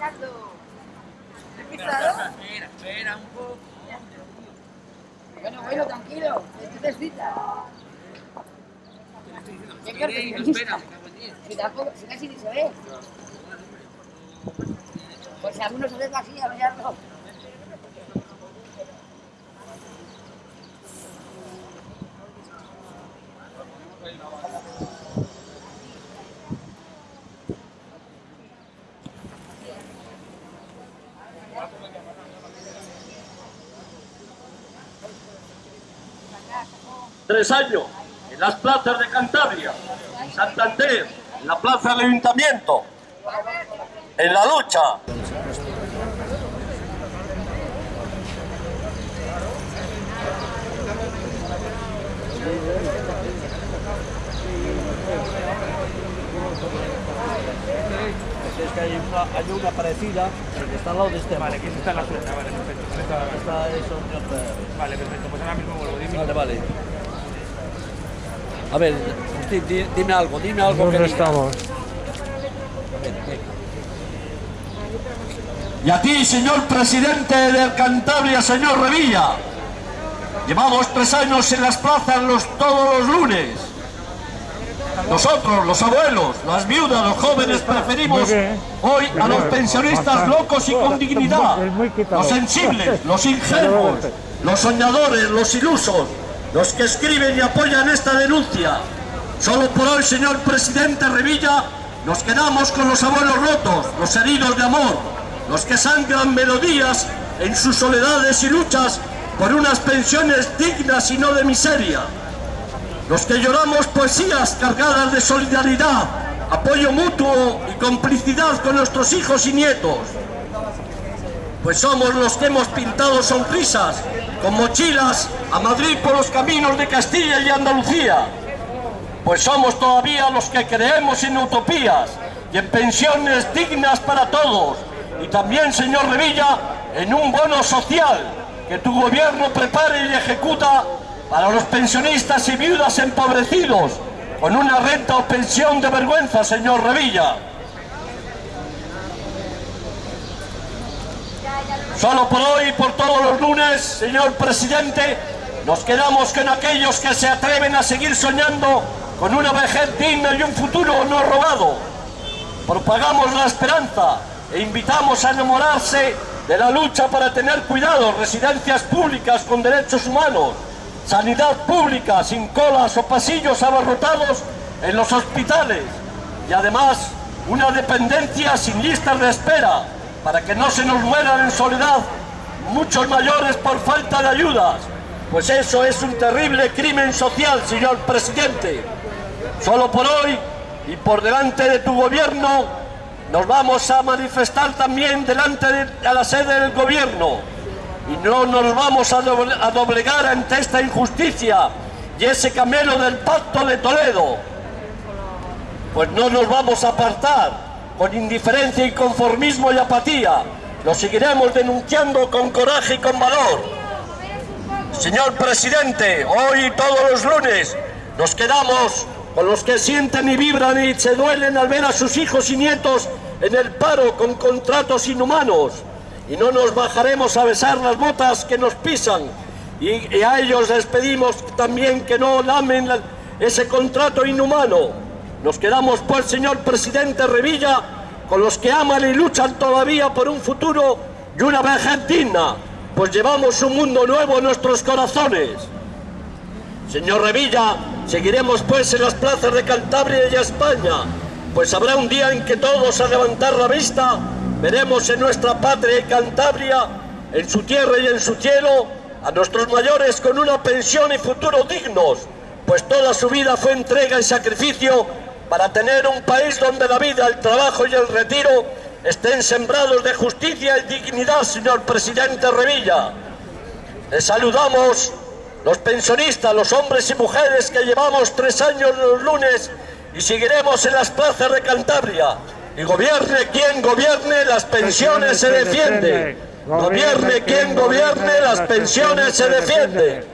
pisando. ¿Pisado? Espera, espera un poco. Bueno, bueno, tranquilo. Esto es cita. ¿Qué espera, Si casi ni se ve. Pues si algunos se ve así, a verlo. Tres años en las plazas de Cantabria, en Santander, en la plaza del Ayuntamiento, en la lucha. Es que hay una, hay una parecida que está al lado de este. Vale, que está en la suelta, vale, perfecto. Está, está eso, otra- Vale, perfecto, pues ahora mismo vuelvo, dime. Vale, vale. A ver, Agustín, di- dime algo, dime algo que ¿Dónde diga. estamos? Y a ti, señor presidente del Cantabria, señor Revilla. Llevamos tres años en las plazas los, todos los lunes. Nosotros, los abuelos, las viudas, los jóvenes, preferimos hoy a los pensionistas locos y con dignidad, los sensibles, los ingenuos, los soñadores, los ilusos, los que escriben y apoyan esta denuncia. Solo por hoy, señor presidente Revilla, nos quedamos con los abuelos rotos, los heridos de amor, los que sangran melodías en sus soledades y luchas por unas pensiones dignas y no de miseria. Los que lloramos poesías cargadas de solidaridad, apoyo mutuo y complicidad con nuestros hijos y nietos. Pues somos los que hemos pintado sonrisas con mochilas a Madrid por los caminos de Castilla y Andalucía. Pues somos todavía los que creemos en utopías y en pensiones dignas para todos. Y también, señor Revilla, en un bono social que tu gobierno prepare y ejecuta para los pensionistas y viudas empobrecidos, con una renta o pensión de vergüenza, señor Revilla. Solo por hoy y por todos los lunes, señor presidente, nos quedamos con aquellos que se atreven a seguir soñando con una vejez digna y un futuro no robado. Propagamos la esperanza e invitamos a enamorarse de la lucha para tener cuidado, residencias públicas con derechos humanos, sanidad pública sin colas o pasillos abarrotados en los hospitales y además una dependencia sin listas de espera para que no se nos mueran en soledad muchos mayores por falta de ayudas, pues eso es un terrible crimen social, señor presidente. Solo por hoy y por delante de tu gobierno nos vamos a manifestar también delante de la sede del gobierno y no nos vamos a a doblegar ante esta injusticia y ese camelo del pacto de Toledo. Pues no nos vamos a apartar con indiferencia y conformismo y apatía. Lo seguiremos denunciando con coraje y con valor. Señor presidente, hoy y todos los lunes nos quedamos con los que sienten y vibran y se duelen al ver a sus hijos y nietos en el paro con contratos inhumanos. Y no nos bajaremos a besar las botas que nos pisan. Y, a ellos les pedimos también que no lamen la- ese contrato inhumano. Nos quedamos pues, señor presidente Revilla, con los que aman y luchan todavía por un futuro y una vejez digna, pues llevamos un mundo nuevo en nuestros corazones. Señor Revilla, seguiremos pues en las plazas de Cantabria y España, pues habrá un día en que todos a levantar la vista veremos en nuestra patria y Cantabria, en su tierra y en su cielo, a nuestros mayores con una pensión y futuro dignos, pues toda su vida fue entrega y sacrificio para tener un país donde la vida, el trabajo y el retiro estén sembrados de justicia y dignidad, señor presidente Revilla. Les saludamos los pensionistas, los hombres y mujeres que llevamos tres años los lunes y seguiremos en las plazas de Cantabria. Y gobierne quien gobierne, las pensiones se defienden. Gobierne quien gobierne, las pensiones se defienden.